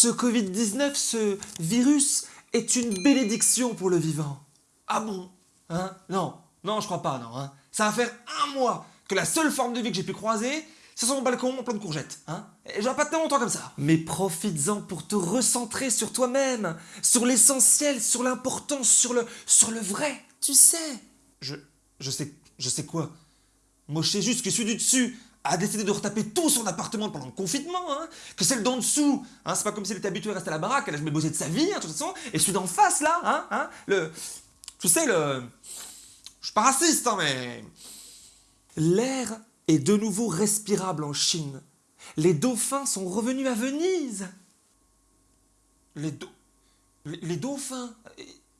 Ce Covid-19, ce virus, est une bénédiction pour le vivant. Ah bon Hein? Non, non, je crois pas, non. Hein Ça va faire un mois que la seule forme de vie que j'ai pu croiser, c'est sur mon balcon en plein de courgettes. Hein Et j'aurais pas tellement longtemps comme ça. Mais profites-en pour te recentrer sur toi-même, sur l'essentiel, sur l'importance, sur le, sur le vrai. Tu sais. Je, je sais, je sais quoi? Moi, je sais juste que celui du dessus a décidé de retaper tout son appartement pendant le confinement, hein, que celle d'en dessous, hein, c'est pas comme s'il était habitué à rester à la baraque, elle a jamais bossé de sa vie, hein, de toute façon, et celui d'en face, là, hein, hein, le... Tu sais, le... Je suis pas raciste, hein, mais... L'air est de nouveau respirable en Chine. Les dauphins sont revenus à Venise. Les, do... les dauphins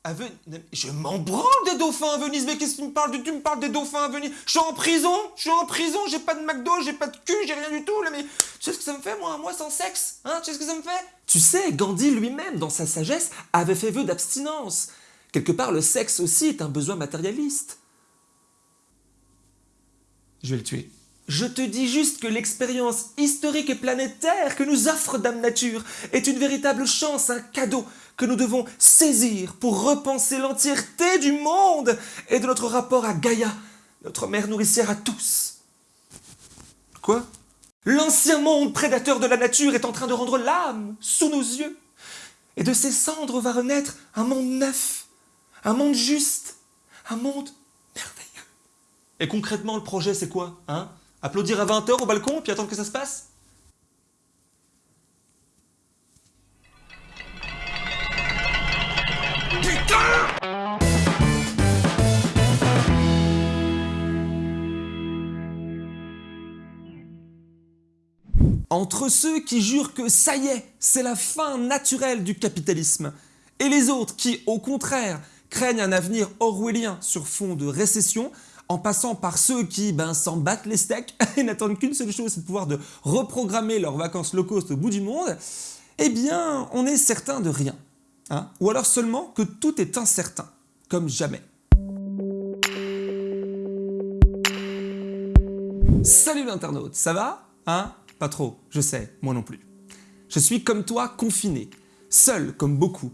Je m'en branle des dauphins à Venise, mais qu'est-ce que tu me parles de... Tu me parles des dauphins à Venise? Je suis en prison Je suis en prison, j'ai pas de McDo, j'ai pas de cul, j'ai rien du tout, mais... Tu sais ce que ça me fait, moi, moi sans sexe Hein? Tu sais ce que ça me fait? Tu sais, Gandhi lui-même, dans sa sagesse, avait fait vœu d'abstinence. Quelque part, le sexe aussi est un besoin matérialiste. Je vais le tuer. Je te dis juste que l'expérience historique et planétaire que nous offre Dame Nature est une véritable chance, un cadeau que nous devons saisir pour repenser l'entièreté du monde et de notre rapport à Gaïa, notre mère nourricière à tous. Quoi? L'ancien monde prédateur de la nature est en train de rendre l'âme sous nos yeux. Et de ses cendres va renaître un monde neuf, un monde juste, un monde merveilleux. Et concrètement, le projet, c'est quoi hein? Applaudir à 20h au balcon, puis attendre que ça se passe? Entre ceux qui jurent que ça y est, c'est la fin naturelle du capitalisme, et les autres qui, au contraire, craignent un avenir orwellien sur fond de récession, en passant par ceux qui ben, s'en battent les steaks et n'attendent qu'une seule chose, c'est de pouvoir de reprogrammer leurs vacances low cost au bout du monde, eh bien, on est certain de rien. Hein Ou alors seulement que tout est incertain, comme jamais. Salut l'internaute, ça va? Hein? Pas trop, je sais, moi non plus. Je suis comme toi confiné, seul comme beaucoup,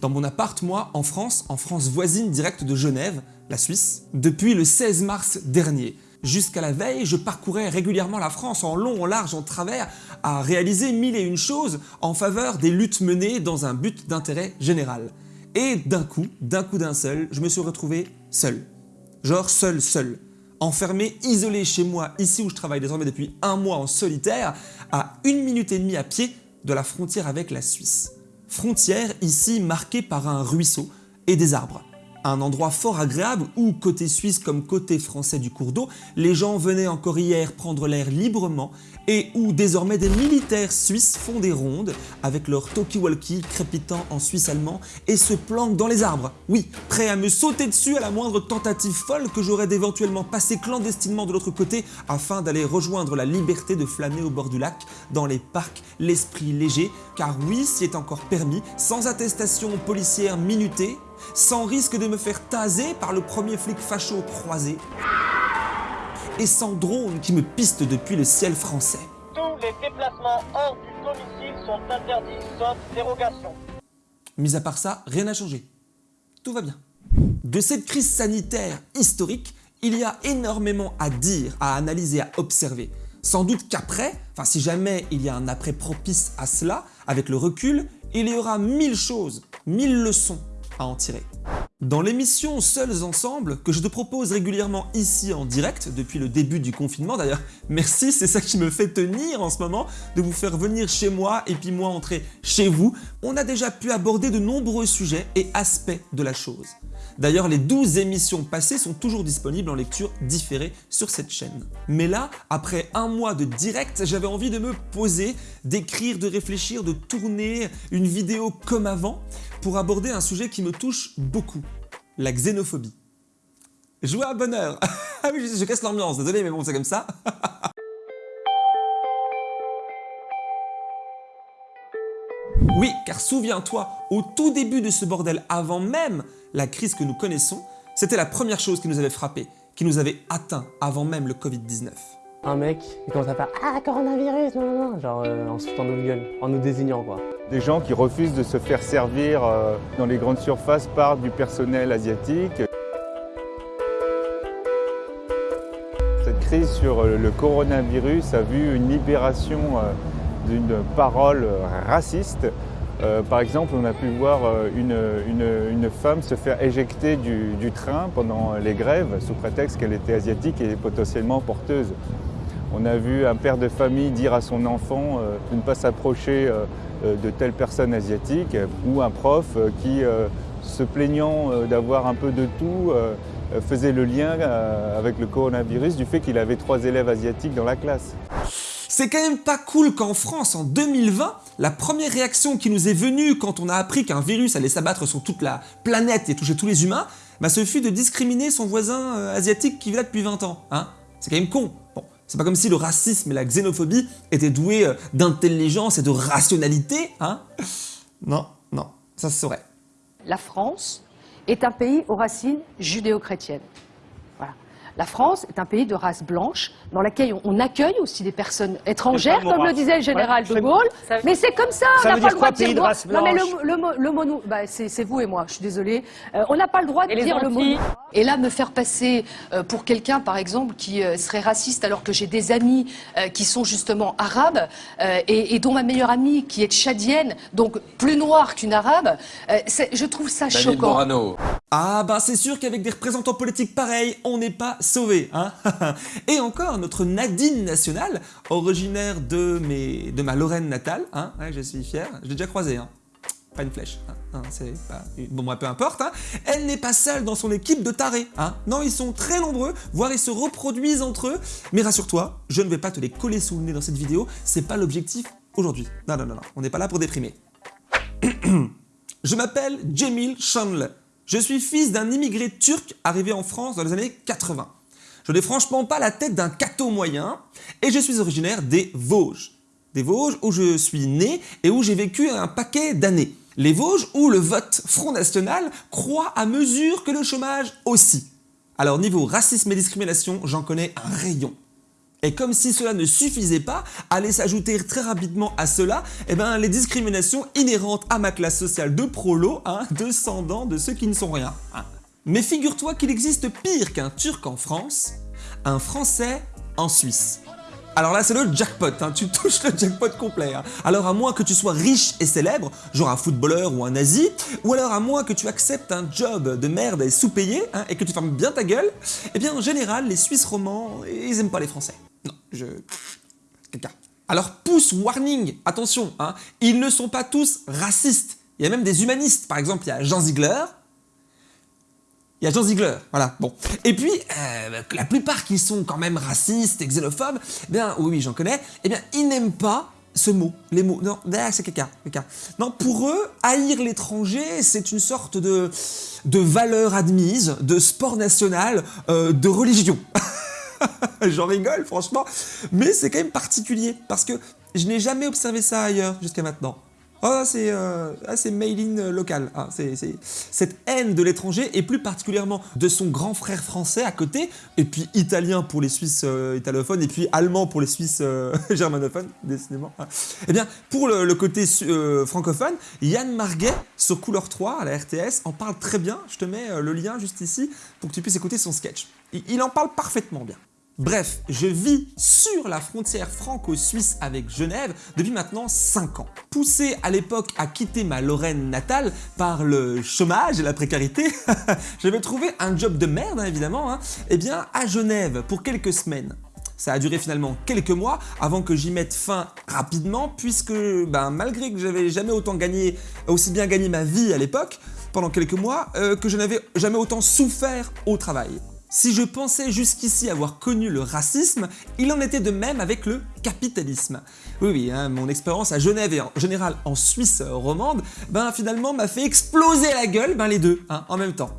dans mon appart, moi, en France, en France voisine directe de Genève, la Suisse, depuis le 16 mars dernier. Jusqu'à la veille, je parcourais régulièrement la France en long, en large, en travers, à réaliser mille et une choses en faveur des luttes menées dans un but d'intérêt général. Et d'un coup, d'un coup d'un seul, je me suis retrouvé seul. Genre seul, seul. Enfermé, isolé chez moi, ici où je travaille désormais depuis un mois en solitaire, à une minute et demie à pied de la frontière avec la Suisse. Frontière ici marquée par un ruisseau et des arbres un endroit fort agréable où, côté suisse comme côté français du cours d'eau, les gens venaient encore hier prendre l'air librement et où désormais des militaires suisses font des rondes avec leur talkie-walkie crépitant en suisse allemand et se planquent dans les arbres. Oui, prêts à me sauter dessus à la moindre tentative folle que j'aurais d'éventuellement passer clandestinement de l'autre côté afin d'aller rejoindre la liberté de flâner au bord du lac, dans les parcs, l'esprit léger, car oui, s'y est encore permis, sans attestation policière minutée, sans risque de me faire taser par le premier flic facho croisé, et sans drone qui me piste depuis le ciel français. Tous les déplacements hors du domicile sont interdits, sauf dérogation. Mis à part ça, rien n'a changé. Tout va bien. De cette crise sanitaire historique, il y a énormément à dire, à analyser, à observer. Sans doute qu'après, enfin si jamais il y a un après propice à cela, avec le recul, il y aura mille choses, mille leçons à en tirer. Dans l'émission Seuls Ensemble, que je te propose régulièrement ici en direct depuis le début du confinement, d'ailleurs merci, c'est ça qui me fait tenir en ce moment, de vous faire venir chez moi et puis moi entrer chez vous, on a déjà pu aborder de nombreux sujets et aspects de la chose. D'ailleurs, les 12 émissions passées sont toujours disponibles en lecture différée sur cette chaîne. Mais là, après un mois de direct, j'avais envie de me poser, d'écrire, de réfléchir, de tourner une vidéo comme avant pour aborder un sujet qui me touche beaucoup, la xénophobie. Jouer à bonheur Ah oui, je, je casse l'ambiance, désolé, mais bon, c'est comme ça. Oui, car souviens-toi, au tout début de ce bordel, avant même la crise que nous connaissons, c'était la première chose qui nous avait frappé, qui nous avait atteint avant même le Covid-19. Un mec, il commence à faire « Ah, coronavirus !» genre euh, en se foutant notre gueule, en nous désignant quoi. Des gens qui refusent de se faire servir euh, dans les grandes surfaces par du personnel asiatique. Cette crise sur le coronavirus a vu une libération euh, d'une parole raciste. Euh, par exemple, on a pu voir une, une, femme se faire éjecter du, train pendant les grèves sous prétexte qu'elle était asiatique et potentiellement porteuse. On a vu un père de famille dire à son enfant euh, de ne pas s'approcher euh, de telle personne asiatique ou un prof qui, se plaignant d'avoir un peu de tout, faisait le lien avec le coronavirus du fait qu'il avait trois élèves asiatiques dans la classe. C'est quand même pas cool qu'en France, en 2020, la première réaction qui nous est venue quand on a appris qu'un virus allait s'abattre sur toute la planète et toucher tous les humains, bah, ce fut de discriminer son voisin asiatique qui vit là depuis 20 ans. Hein C'est quand même con. C'est pas comme si le racisme et la xénophobie étaient doués euh, d'intelligence et de rationalité, hein? Non, non, ça se saurait. La France est un pays aux racines judéo-chrétiennes. La France est un pays de race blanche dans lequel on accueille aussi des personnes étrangères, comme le disait le général de Gaulle. Mais c'est comme ça, on n'a pas le droit de dire. non, mais le, mot, bah, c'est vous et moi, je suis désolée. Euh, on n'a pas le droit de dire le mot. Et là, me faire passer euh, pour quelqu'un, par exemple, qui euh, serait raciste alors que j'ai des amis qui sont justement arabes et, dont ma meilleure amie qui est tchadienne, donc plus noire qu'une arabe, je trouve ça choquant. Ah bah c'est sûr qu'avec des représentants politiques pareils, on n'est pas sauvé. Hein Et encore, notre Nadine nationale, originaire de, mes, de ma Lorraine natale, hein je suis fier, je l'ai déjà croisée, hein pas une flèche, hein, c'est pas... Bon, peu importe, elle n'est pas seule dans son équipe de tarés. Non, ils sont très nombreux, voire ils se reproduisent entre eux, mais rassure-toi, je ne vais pas te les coller sous le nez dans cette vidéo, c'est pas l'objectif aujourd'hui. Non, non, non, non, on n'est pas là pour déprimer. je m'appelle Jamil Shanle. Je suis fils d'un immigré turc arrivé en France dans les années 80. Je n'ai franchement pas la tête d'un cateau moyen et je suis originaire des Vosges. Des Vosges où je suis né et où j'ai vécu un paquet d'années. Les Vosges où le vote Front National croît à mesure que le chômage aussi. Alors niveau racisme et discrimination, j'en connais un rayon. Et comme si cela ne suffisait pas, allait s'ajouter très rapidement à cela eh ben, les discriminations inhérentes à ma classe sociale de prolo, hein, descendant de ceux qui ne sont rien. Hein. Mais figure-toi qu'il existe pire qu'un Turc en France, un Français en Suisse. Alors là, c'est le jackpot, hein. tu touches le jackpot complet. Hein. Alors à moins que tu sois riche et célèbre, genre un footballeur ou un nazi, ou alors à moins que tu acceptes un job de merde et sous-payé, et que tu fermes bien ta gueule, eh bien en général, les Suisses romans, ils aiment pas les Français. Non, je... Quelqu'un. Alors pouce warning, attention, hein, ils ne sont pas tous racistes. Il y a même des humanistes, par exemple, il y a Jean Ziegler, il y a Jean Ziegler, voilà, bon. Et puis, euh, la plupart qui sont quand même racistes et xénophobes, eh bien, oui, j'en connais, eh bien, ils n'aiment pas ce mot, les mots. Non, c'est quelqu'un, quelqu'un. Non, pour eux, haïr l'étranger, c'est une sorte de, de valeur admise, de sport national, euh, de religion. J'en rigole, franchement, mais c'est quand même particulier, parce que je n'ai jamais observé ça ailleurs jusqu'à maintenant. Oh, c'est euh, ah, made in local. Ah, cette haine de l'étranger et plus particulièrement de son grand frère français à côté, et puis italien pour les Suisses euh, italophones, et puis allemand pour les Suisses euh, germanophones, décidément. Eh bien, pour le, côté euh, francophone, Yann Marguet sur Couleur 3 à la RTS en parle très bien. Je te mets le lien juste ici pour que tu puisses écouter son sketch. il en parle parfaitement bien. Bref, je vis sur la frontière franco-suisse avec Genève depuis maintenant 5 ans. Poussé à l'époque à quitter ma Lorraine natale par le chômage et la précarité, j'avais trouvé un job de merde hein, évidemment, hein, eh bien à Genève pour quelques semaines. Ça a duré finalement quelques mois avant que j'y mette fin rapidement puisque ben, malgré que j'avais jamais autant gagné, aussi bien gagné ma vie à l'époque, pendant quelques mois, euh, que je n'avais jamais autant souffert au travail. Si je pensais jusqu'ici avoir connu le racisme, il en était de même avec le capitalisme. Oui, oui, hein, mon expérience à Genève et en général en Suisse romande, ben finalement m'a fait exploser la gueule, ben les deux, hein, en même temps.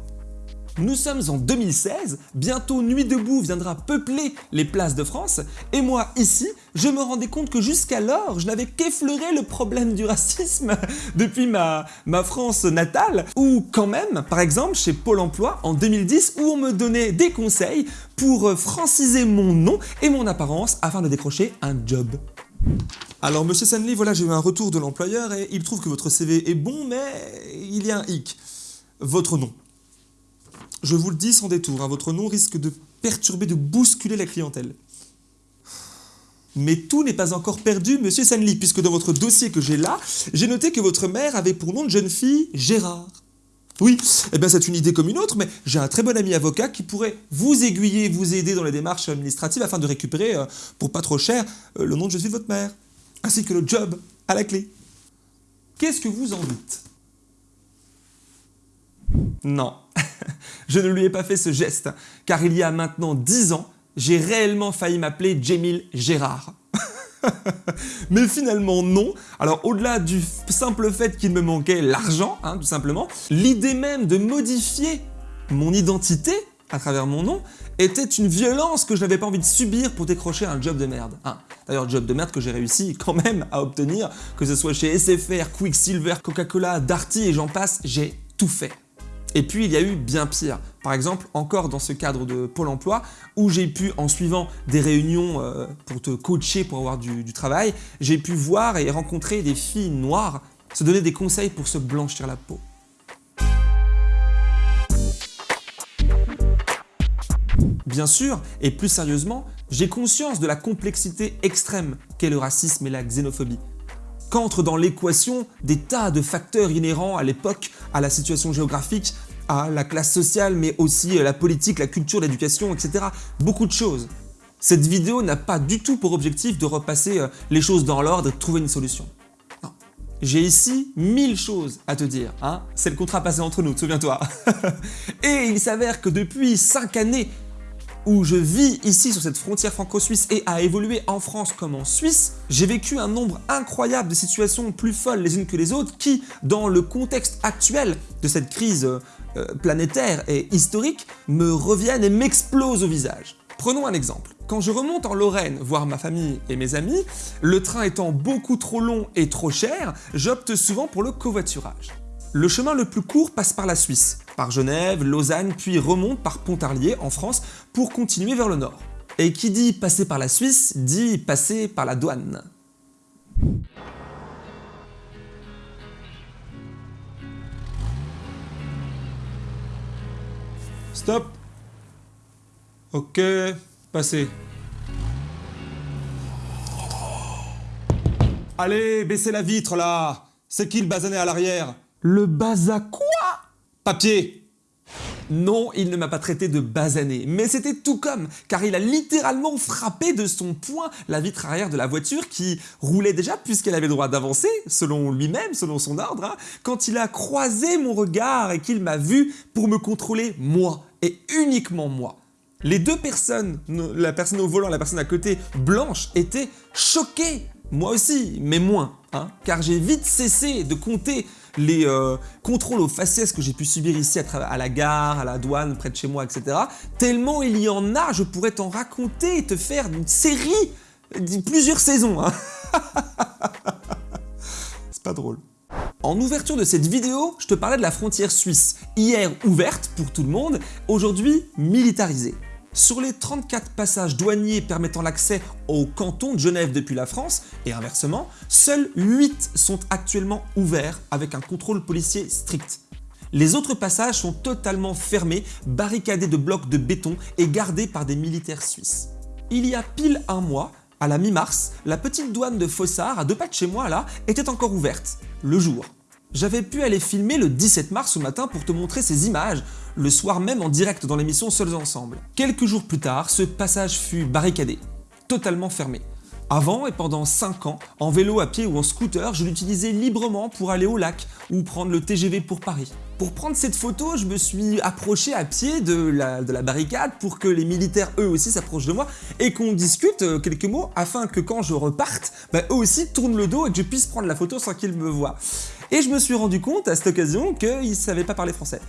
Nous sommes en 2016, bientôt Nuit debout viendra peupler les places de France, et moi ici, je me rendais compte que jusqu'alors, je n'avais qu'effleuré le problème du racisme depuis ma, France natale, ou quand même, par exemple, chez Pôle emploi en 2010, où on me donnait des conseils pour franciser mon nom et mon apparence afin de décrocher un job. Alors, monsieur Sanley, voilà, j'ai eu un retour de l'employeur et il trouve que votre CV est bon, mais il y a un hic. Votre nom. Je vous le dis sans détour, hein, votre nom risque de perturber, de bousculer la clientèle. Mais tout n'est pas encore perdu, monsieur Sanley, puisque dans votre dossier que j'ai là, j'ai noté que votre mère avait pour nom de jeune fille Gérard. Oui, eh bien c'est une idée comme une autre, mais j'ai un très bon ami avocat qui pourrait vous aiguiller, vous aider dans les démarches administratives afin de récupérer, euh, pour pas trop cher, euh, le nom de jeune fille de votre mère ainsi que le job à la clé. Qu'est-ce que vous en dites? Non, je ne lui ai pas fait ce geste, car il y a maintenant 10 ans, j'ai réellement failli m'appeler Jamil Gérard. Mais finalement non. Alors au-delà du simple fait qu'il me manquait l'argent, hein, tout simplement, l'idée même de modifier mon identité à travers mon nom était une violence que je n'avais pas envie de subir pour décrocher un job de merde. Hein. D'ailleurs, job de merde que j'ai réussi quand même à obtenir, que ce soit chez SFR, Quicksilver, Coca-Cola, Darty et j'en passe, j'ai tout fait. Et puis il y a eu bien pire. Par exemple, encore dans ce cadre de Pôle emploi, où j'ai pu, en suivant des réunions euh, pour te coacher pour avoir du travail, j'ai pu voir et rencontrer des filles noires se donner des conseils pour se blanchir la peau. Bien sûr, et plus sérieusement, j'ai conscience de la complexité extrême qu'est le racisme et la xénophobie. Qu'entrent dans l'équation des tas de facteurs inhérents à l'époque, à la situation géographique, à la classe sociale, mais aussi à la politique, la culture, l'éducation, etc. Beaucoup de choses. Cette vidéo n'a pas du tout pour objectif de repasser euh, les choses dans l'ordre et de trouver une solution. J'ai ici mille choses à te dire, hein c'est le contrat passé entre nous, souviens-toi. et il s'avère que depuis 5 années, où je vis ici sur cette frontière franco-suisse et à évoluer en France comme en Suisse, j'ai vécu un nombre incroyable de situations plus folles les unes que les autres qui, dans le contexte actuel de cette crise euh, planétaire et historique, me reviennent et m'explosent au visage. Prenons un exemple. Quand je remonte en Lorraine voir ma famille et mes amis, le train étant beaucoup trop long et trop cher, j'opte souvent pour le covoiturage. Le chemin le plus court passe par la Suisse, par Genève, Lausanne, puis remonte par Pontarlier en France pour continuer vers le nord. Et qui dit passer par la Suisse, dit passer par la douane. Stop. Ok, passez. Allez, baissez la vitre là. C'est qui le basané à l'arrière? Le baza quoi? Papier. Non, il ne m'a pas traité de basané, mais c'était tout comme, car il a littéralement frappé de son poing la vitre arrière de la voiture qui roulait déjà puisqu'elle avait le droit d'avancer, selon lui-même, selon son ordre, hein, quand il a croisé mon regard et qu'il m'a vu pour me contrôler moi, uniquement moi. Les deux personnes, la personne au volant la personne à côté, blanche, étaient choquées. Moi aussi, mais moins, hein, car j'ai vite cessé de compter les euh, contrôles aux faciès que j'ai pu subir ici à, la gare, à la douane, près de chez moi, etc. Tellement il y en a, je pourrais t'en raconter et te faire une série, plusieurs saisons. Hein. C'est pas drôle. En ouverture de cette vidéo, je te parlais de la frontière suisse, hier ouverte pour tout le monde, aujourd'hui militarisée. Sur les 34 passages douaniers permettant l'accès au canton de Genève depuis la France, et inversement, seuls 8 sont actuellement ouverts avec un contrôle policier strict. Les autres passages sont totalement fermés, barricadés de blocs de béton et gardés par des militaires suisses. Il y a pile un mois, à la mi-mars, la petite douane de Fossard, à deux pas de chez moi là, était encore ouverte, le jour. J'avais pu aller filmer le 17 mars au matin pour te montrer ces images, le soir même en direct dans l'émission Seuls Ensemble. Quelques jours plus tard, ce passage fut barricadé, totalement fermé. Avant et pendant 5 ans, en vélo, à pied ou en scooter, je l'utilisais librement pour aller au lac ou prendre le TGV pour Paris. Pour prendre cette photo, je me suis approché à pied de la, de la barricade pour que les militaires eux aussi s'approchent de moi et qu'on discute euh, quelques mots afin que quand je reparte, bah, eux aussi tournent le dos et que je puisse prendre la photo sans qu'ils me voient. Et je me suis rendu compte à cette occasion qu'ils ne savaient pas parler français.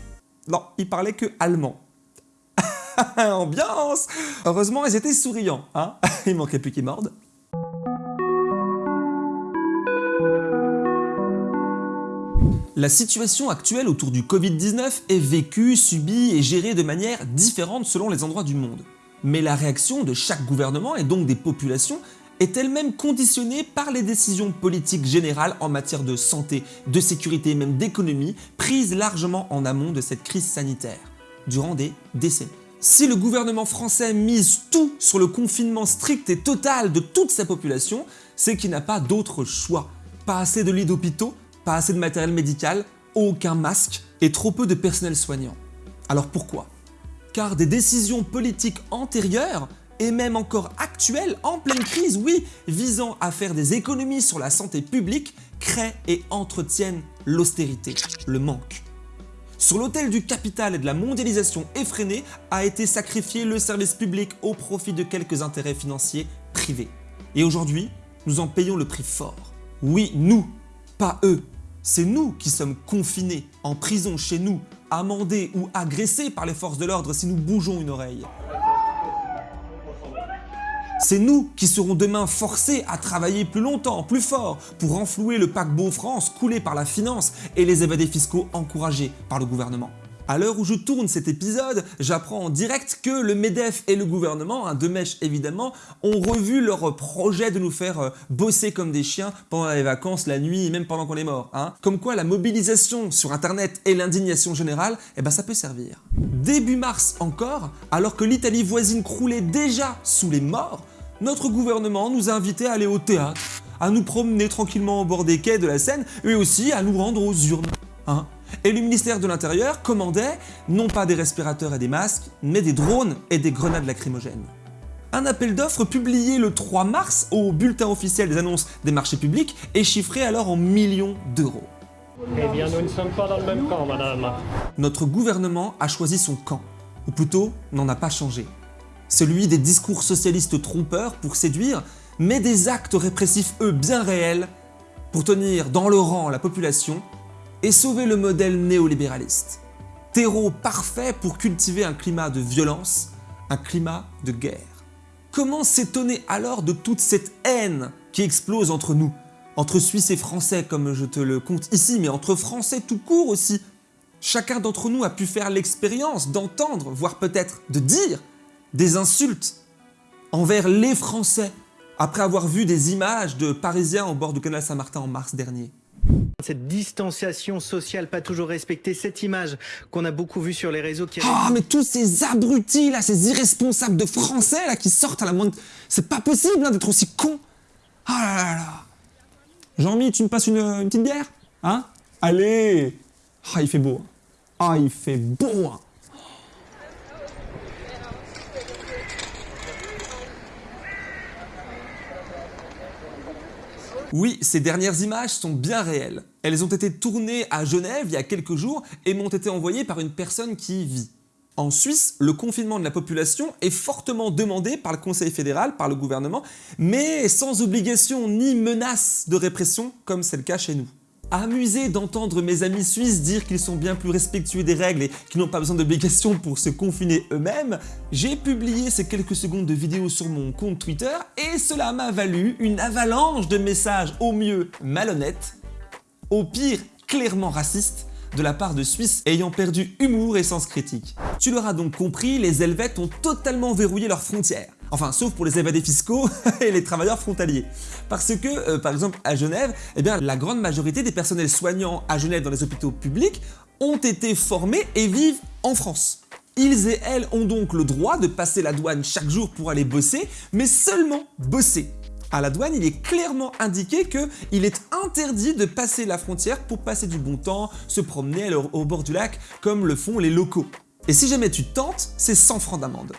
Non, ils parlaient que allemand. Ambiance Heureusement, ils étaient souriants, hein Il manquait plus qu'ils mordent. La situation actuelle autour du Covid-19 est vécue, subie et gérée de manière différente selon les endroits du monde. Mais la réaction de chaque gouvernement et donc des populations est elle-même conditionnée par les décisions politiques générales en matière de santé, de sécurité et même d'économie prises largement en amont de cette crise sanitaire, durant des décennies. Si le gouvernement français mise tout sur le confinement strict et total de toute sa population, c'est qu'il n'a pas d'autre choix. Pas assez de lits d'hôpitaux, pas assez de matériel médical, aucun masque et trop peu de personnel soignant. Alors pourquoi? Car des décisions politiques antérieures et même encore actuelles, en pleine crise, oui, visant à faire des économies sur la santé publique, créent et entretiennent l'austérité, le manque. Sur l'autel du capital et de la mondialisation effrénée a été sacrifié le service public au profit de quelques intérêts financiers privés. Et aujourd'hui, nous en payons le prix fort. Oui, nous, pas eux. C'est nous qui sommes confinés, en prison chez nous, amendés ou agressés par les forces de l'ordre si nous bougeons une oreille. C'est nous qui serons demain forcés à travailler plus longtemps, plus fort, pour renflouer le paquebot France coulé par la finance et les évadés fiscaux encouragés par le gouvernement. À l'heure où je tourne cet épisode, j'apprends en direct que le MEDEF et le gouvernement, un de mèche évidemment, ont revu leur projet de nous faire euh, bosser comme des chiens pendant les vacances, la nuit et même pendant qu'on est mort. Hein. Comme quoi la mobilisation sur internet et l'indignation générale, eh ben ça peut servir. Début mars encore, alors que l'Italie voisine croulait déjà sous les morts, notre gouvernement nous a invités à aller au théâtre, à nous promener tranquillement au bord des quais de la Seine et aussi à nous rendre aux urnes. Hein et le ministère de l'Intérieur commandait non pas des respirateurs et des masques, mais des drones et des grenades lacrymogènes. Un appel d'offres publié le 3 mars au bulletin officiel des annonces des marchés publics est chiffré alors en millions d'euros. Eh bien, nous ne sommes pas dans le même camp, madame. Notre gouvernement a choisi son camp, ou plutôt n'en a pas changé. Celui des discours socialistes trompeurs pour séduire, mais des actes répressifs eux bien réels pour tenir dans le rang la population et sauver le modèle néolibéraliste. Terreau parfait pour cultiver un climat de violence, un climat de guerre. Comment s'étonner alors de toute cette haine qui explose entre nous Entre Suisses et Français comme je te le compte ici, mais entre Français tout court aussi? Chacun d'entre nous a pu faire l'expérience d'entendre, voire peut-être de dire, des insultes envers les Français après avoir vu des images de Parisiens au bord du canal Saint-Martin en mars dernier. Cette distanciation sociale pas toujours respectée, cette image qu'on a beaucoup vue sur les réseaux qui... Ah, mais tous ces abrutis là, ces irresponsables de français là qui sortent à la moindre... C'est pas possible hein, d'être aussi con Ah là là là Jean-Mi, tu me passes une, une, petite bière Hein? Allez Ah, il fait beau. Hein. Ah, il fait beau hein. Oui, ces dernières images sont bien réelles. Elles ont été tournées à Genève il y a quelques jours et m'ont été envoyées par une personne qui y vit. En Suisse, le confinement de la population est fortement demandé par le Conseil fédéral, par le gouvernement, mais sans obligation ni menace de répression comme c'est le cas chez nous. Amusé d'entendre mes amis suisses dire qu'ils sont bien plus respectueux des règles et qu'ils n'ont pas besoin d'obligations pour se confiner eux-mêmes, j'ai publié ces quelques secondes de vidéo sur mon compte Twitter et cela m'a valu une avalanche de messages au mieux malhonnêtes, au pire clairement racistes, de la part de Suisses ayant perdu humour et sens critique. Tu l'auras donc compris, les Helvètes ont totalement verrouillé leurs frontières. Enfin, sauf pour les évadés fiscaux et les travailleurs frontaliers. Parce que, euh, par exemple, à Genève, eh la grande majorité des personnels soignants à Genève dans les hôpitaux publics ont été formés et vivent en France. Ils et elles ont donc le droit de passer la douane chaque jour pour aller bosser, mais seulement bosser. À la douane, il est clairement indiqué qu'il est interdit de passer la frontière pour passer du bon temps, se promener au bord du lac, comme le font les locaux. Et si jamais tu tentes, c'est 100 francs d'amende.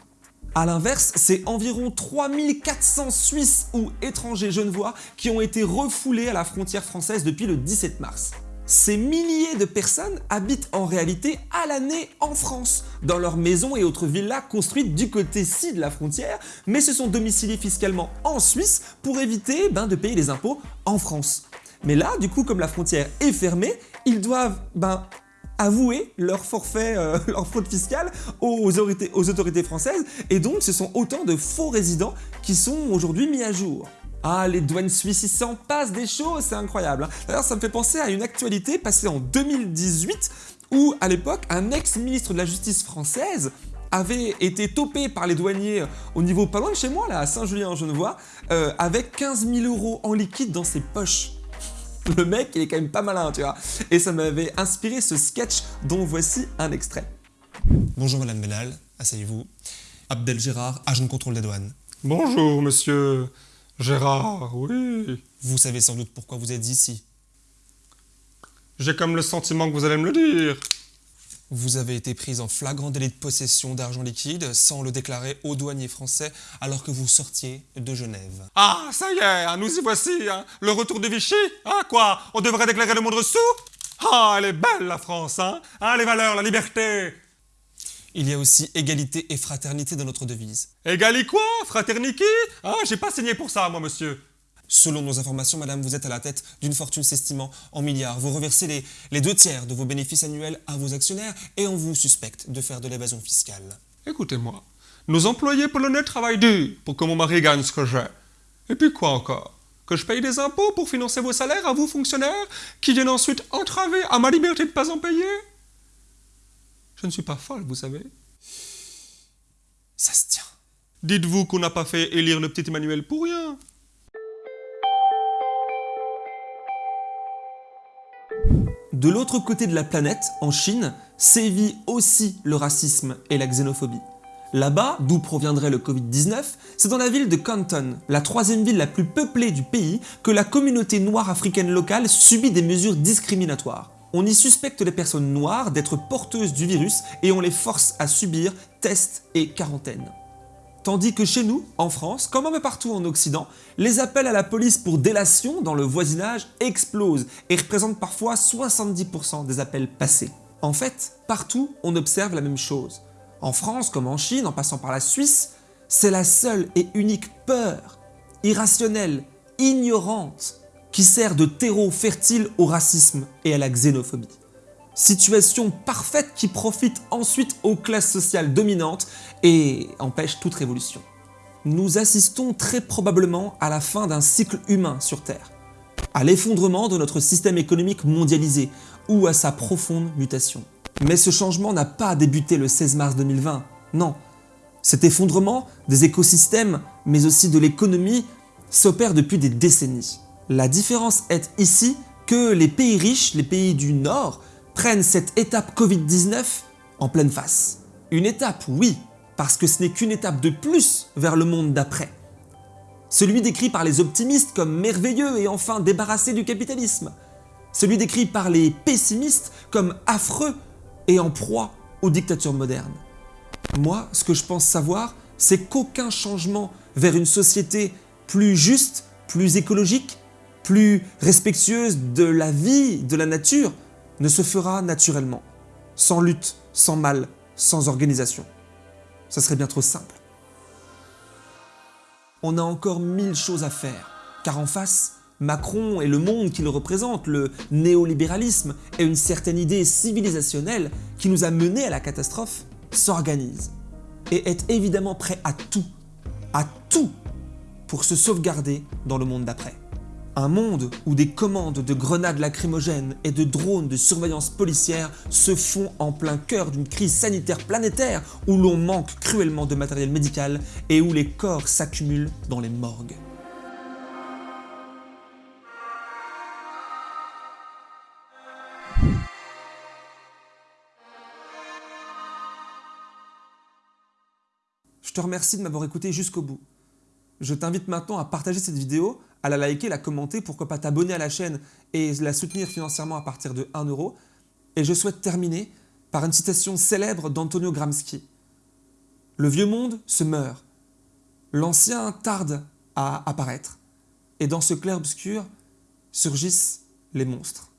A l'inverse, c'est environ 3400 Suisses ou étrangers genevois qui ont été refoulés à la frontière française depuis le 17 mars. Ces milliers de personnes habitent en réalité à l'année en France, dans leurs maisons et autres villas construites du côté-ci de la frontière, mais se sont domiciliés fiscalement en Suisse pour éviter ben, de payer les impôts en France. Mais là, du coup, comme la frontière est fermée, ils doivent ben, avouer leur forfait, euh, leur fraude fiscale aux autorités, françaises et donc ce sont autant de faux résidents qui sont aujourd'hui mis à jour. Ah, les douanes suisses, ils s'en passent des choses, c'est incroyable. Hein. D'ailleurs, ça me fait penser à une actualité passée en 2018 où, à l'époque, un ex-ministre de la Justice française avait été topé par les douaniers au niveau pas loin de chez moi, là, à Saint-Julien-en-Genevois, euh, avec 15 000 euros en liquide dans ses poches. Le mec, il est quand même pas malin, tu vois. Et ça m'avait inspiré ce sketch dont voici un extrait. Bonjour Madame Benal, asseyez-vous. Abdel Gérard, agent de contrôle des douanes. Bonjour, monsieur Gérard, oui. Vous savez sans doute pourquoi vous êtes ici. J'ai comme le sentiment que vous allez me le dire. Vous avez été prise en flagrant délit de possession d'argent liquide sans le déclarer aux douaniers français alors que vous sortiez de Genève. Ah, ça y est, hein, nous y voici, hein. le retour de Vichy, hein, quoi? On devrait déclarer le moindre sou? Ah, elle est belle la France, hein, hein Les valeurs, la liberté Il y a aussi égalité et fraternité dans notre devise. Égali quoi? Fraternité? Ah, j'ai pas signé pour ça, moi, monsieur. Selon nos informations, madame, vous êtes à la tête d'une fortune s'estimant en milliards. Vous reversez les, les deux tiers de vos bénéfices annuels à vos actionnaires et on vous suspecte de faire de l'évasion fiscale. Écoutez-moi, nos employés polonais travaillent dur pour que mon mari gagne ce que j'ai. Et puis quoi encore? Que je paye des impôts pour financer vos salaires à vous fonctionnaires qui viennent ensuite entraver à ma liberté de pas en payer? Je ne suis pas folle, vous savez. Ça se tient. Dites-vous qu'on n'a pas fait élire le petit Emmanuel pour rien De l'autre côté de la planète, en Chine, sévit aussi le racisme et la xénophobie. Là-bas, d'où proviendrait le Covid-19, c'est dans la ville de Canton, la troisième ville la plus peuplée du pays, que la communauté noire africaine locale subit des mesures discriminatoires. On y suspecte les personnes noires d'être porteuses du virus et on les force à subir tests et quarantaine. Tandis que chez nous, en France, comme un peu partout en Occident, les appels à la police pour délation dans le voisinage explosent et représentent parfois 70% des appels passés. En fait, partout, on observe la même chose. En France comme en Chine, en passant par la Suisse, c'est la seule et unique peur, irrationnelle, ignorante, qui sert de terreau fertile au racisme et à la xénophobie. Situation parfaite qui profite ensuite aux classes sociales dominantes et empêche toute révolution. Nous assistons très probablement à la fin d'un cycle humain sur Terre, à l'effondrement de notre système économique mondialisé ou à sa profonde mutation. Mais ce changement n'a pas débuté le 16 mars 2020, non. Cet effondrement des écosystèmes, mais aussi de l'économie, s'opère depuis des décennies. La différence est ici que les pays riches, les pays du Nord, prennent cette étape Covid-19 en pleine face. Une étape, oui, parce que ce n'est qu'une étape de plus vers le monde d'après. Celui décrit par les optimistes comme merveilleux et enfin débarrassé du capitalisme. Celui décrit par les pessimistes comme affreux et en proie aux dictatures modernes. Moi, ce que je pense savoir, c'est qu'aucun changement vers une société plus juste, plus écologique, plus respectueuse de la vie, de la nature, ne se fera naturellement, sans lutte, sans mal, sans organisation. Ça serait bien trop simple. On a encore mille choses à faire, car en face, Macron et le monde qui le représente, le néolibéralisme et une certaine idée civilisationnelle qui nous a menés à la catastrophe, s'organisent et est évidemment prêt à tout, à tout pour se sauvegarder dans le monde d'après. Un monde où des commandes de grenades lacrymogènes et de drones de surveillance policière se font en plein cœur d'une crise sanitaire planétaire où l'on manque cruellement de matériel médical et où les corps s'accumulent dans les morgues. Je te remercie de m'avoir écouté jusqu'au bout. Je t'invite maintenant à partager cette vidéo, à la liker, la commenter, pourquoi pas t'abonner à la chaîne et la soutenir financièrement à partir de 1 euro. Et je souhaite terminer par une citation célèbre d'Antonio Gramsci. Le vieux monde se meurt, l'ancien tarde à apparaître, et dans ce clair-obscur surgissent les monstres.